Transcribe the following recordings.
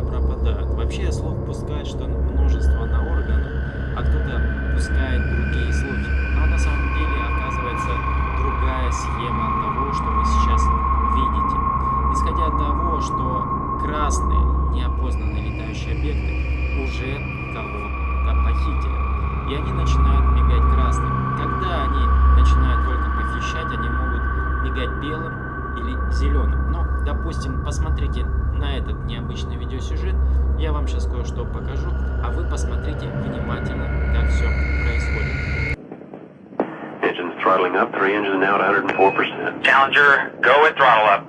куда пропадают. Вообще слух пускает, что множество на органах, а кто-то пускает другие слухи. Но на самом деле оказывается другая схема того, что вы сейчас видите. Исходя от того, что красные неопознанные летающие объекты уже кого-то похитили. И они начинают мигать красным. Когда они начинают только похищать, они могут мигать белым или зеленым. Но, допустим, посмотрите на этот необычный видеосюжет. Я вам сейчас кое-что покажу, а вы посмотрите внимательно, как все происходит. Engines throttling up, three engines now at 104%. Challenger, go with throttle up.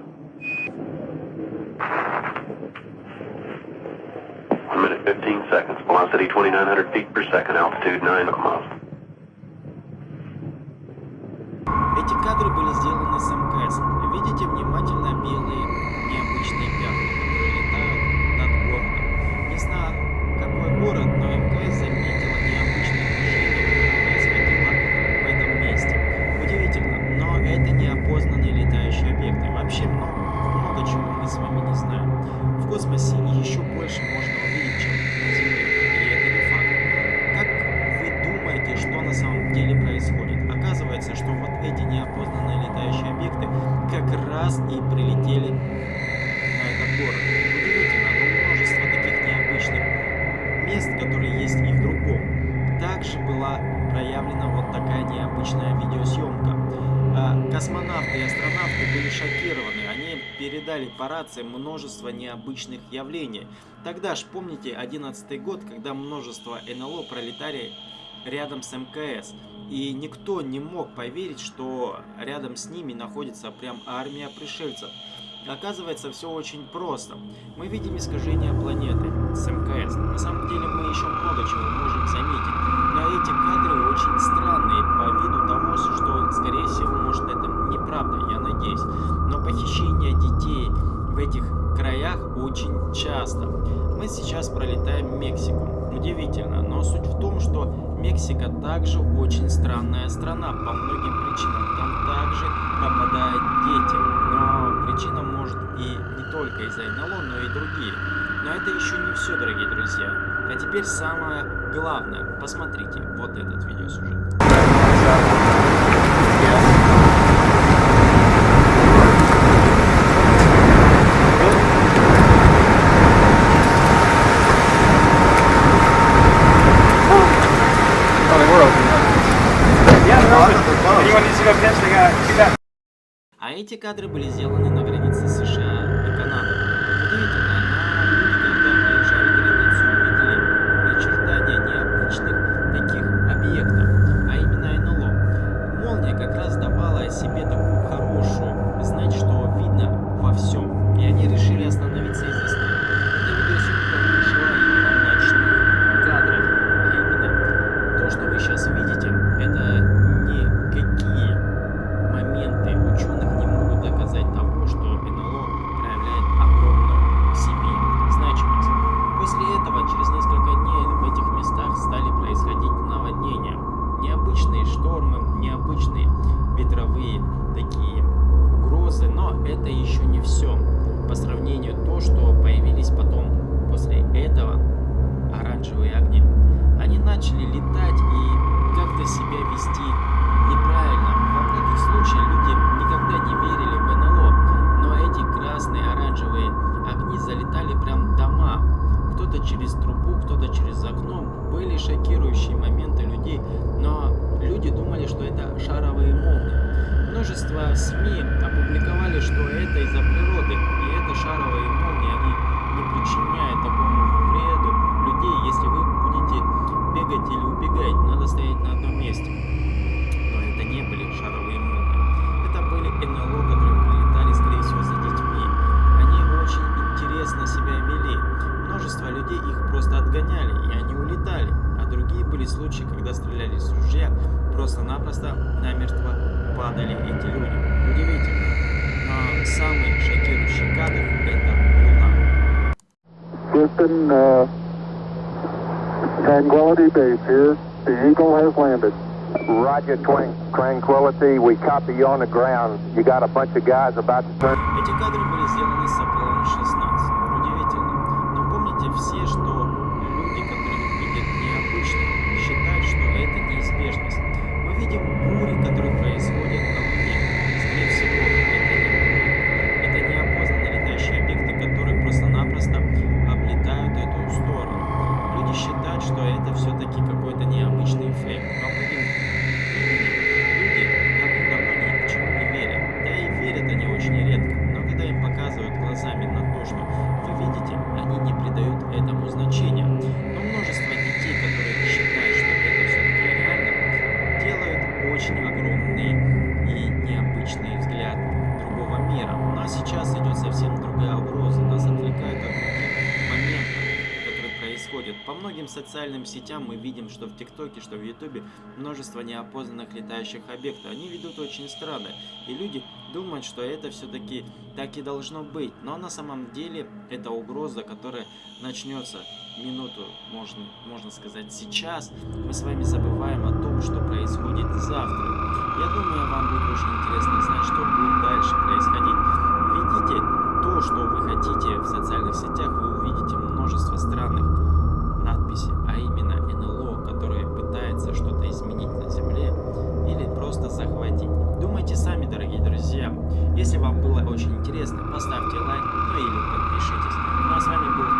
One minute, 15 seconds. Velocity 2,900 feet per second. Altitude 9 miles. Неопознанные летающие объекты как раз и прилетели на этот город. Удивительно, но множество таких необычных мест, которые есть и в другом. Также была проявлена вот такая необычная видеосъемка. А, Космонавты и астронавты были шокированы. Они передали по рации множество необычных явлений. Тогда ж помните 11 год, когда множество НЛО пролетали рядом с МКС. И никто не мог поверить, что рядом с ними находится прям армия пришельцев. Оказывается, все очень просто. Мы видим искажение планеты с МКС. На самом деле мы еще много чего можем заметить. Но эти кадры очень странные по виду того, что, скорее всего, может это неправда, я надеюсь. Но похищение детей в этих краях очень часто. Мы сейчас пролетаем Мексику. Удивительно, но суть в том, что Мексика также очень странная страна по многим причинам. Там также пропадают дети. Но причина может и не только из-за НЛО, но и другие. Но это еще не все, дорогие друзья. А теперь самое главное. Посмотрите вот этот видеосюжет. Oh, А эти кадры были сделаны на границе США и Канады. Оранжевые огни. Они начали летать просто-напросто намертво падали эти люди. Удивительно. Но самый шокирующий кадр – это Луна. Houston, uh, Tranquility Base here. The Eagle has landed. Roger, Tranquility. We copy you on the ground. You got a bunch of guys about to turn. Эти кадры были сделаны с Аполлон 16. Удивительно. Но помните все, что люди, которые видят необычно, считают, что это неизбежность. Видим бури, которые происходят на Луне. Скорее всего, это не бури. Это неопознанные летающие объекты, которые просто-напросто облетают эту сторону. Люди считают, что это все-таки какой-то необычный эффект. Но мы социальным сетям мы видим, что в ТикТоке, что в Ютубе множество неопознанных летающих объектов. Они ведут очень странно. И люди думают, что это все-таки так и должно быть. Но на самом деле это угроза, которая начнется минуту, можно, можно сказать, сейчас. Мы с вами забываем о том, что происходит завтра. Я думаю, вам будет очень интересно знать, что будет дальше происходить. Введите то, что вы хотите в социальных сетях, вы увидите множество странных надписей, а именно НЛО, которое пытается что-то изменить на Земле или просто захватить. Думайте сами, дорогие друзья. Если вам было очень интересно, поставьте лайк, ну или подпишитесь. Ну а с вами был